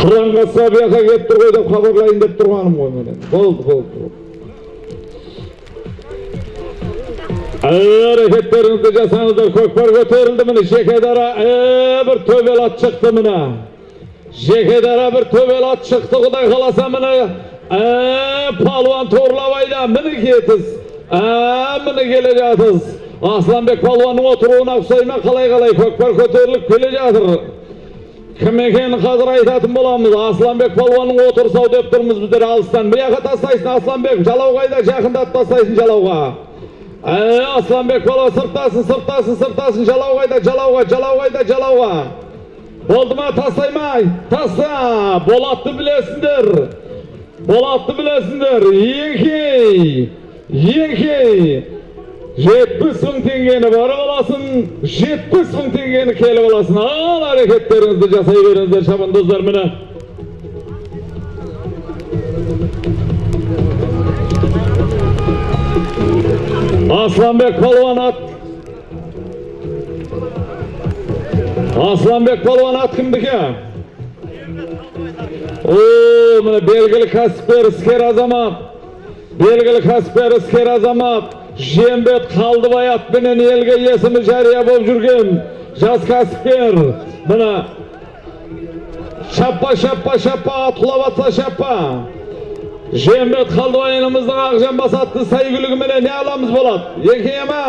қыранға сабияқа келіп тұр ғой деп хабарлайын деп тұрғаным ғой міне болды болды әрекеттеріңізді жасаңыздар көкпар көтерілді міне жекедара бір төбел ат шықты міне жекедара бір төбел ат шықты құдай қаласа міне палуан торлабайда міне кетіз міне келе жатыз асланбек палуанның отыруына ұқсай ма қалай қалай көкпар көтеріліп келе жатыр кім екенін қазір айтатын боламыз? Асланбек палуанның отырсау деп тұрмыз біздер алыстан. Жаққа тастайсың асланбек. Жалау қайда жақындатып тастайсың жалауға. Ә асланбек палуан сырттасын сырттасын сырттасын. Жалау қайда жалауға жалау қайда жалауға. Болды ма тастай ма таста болатты білесіңдер болатты білесіңдер еңкей еңкей. жетпіс мың теңгені барып аласың жетпіс мың теңгені келіп аласың ал әрекеттеріңізді жасай беріңіздер шабандоздар міне асланбек палуан ат асланбек палуан ат кімдікі о міне белгілі кәсіпкер іскер азамат белгілі кәсіпкер іскер азамат Жембет қалдыбай атпенен елге есімі жария болып жүрген жас кәсіпкер міне шаппа шаппа шаппа ат атса шаппа жембет қалдыбай ініміздің ақжамбас атты сәйгүлігіменен не аламыз болады екен ма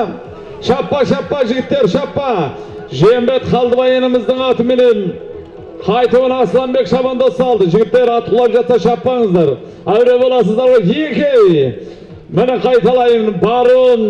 шаппа шаппа жігіттер шаппа. Жембет қалдыбай ініміздің атыменен қайтуын асланбек шабандоз салды. Жігіттер ат құлап жатса шаппаңыздар. Әуре боласыздар ғой еке. Міне қайталайын барын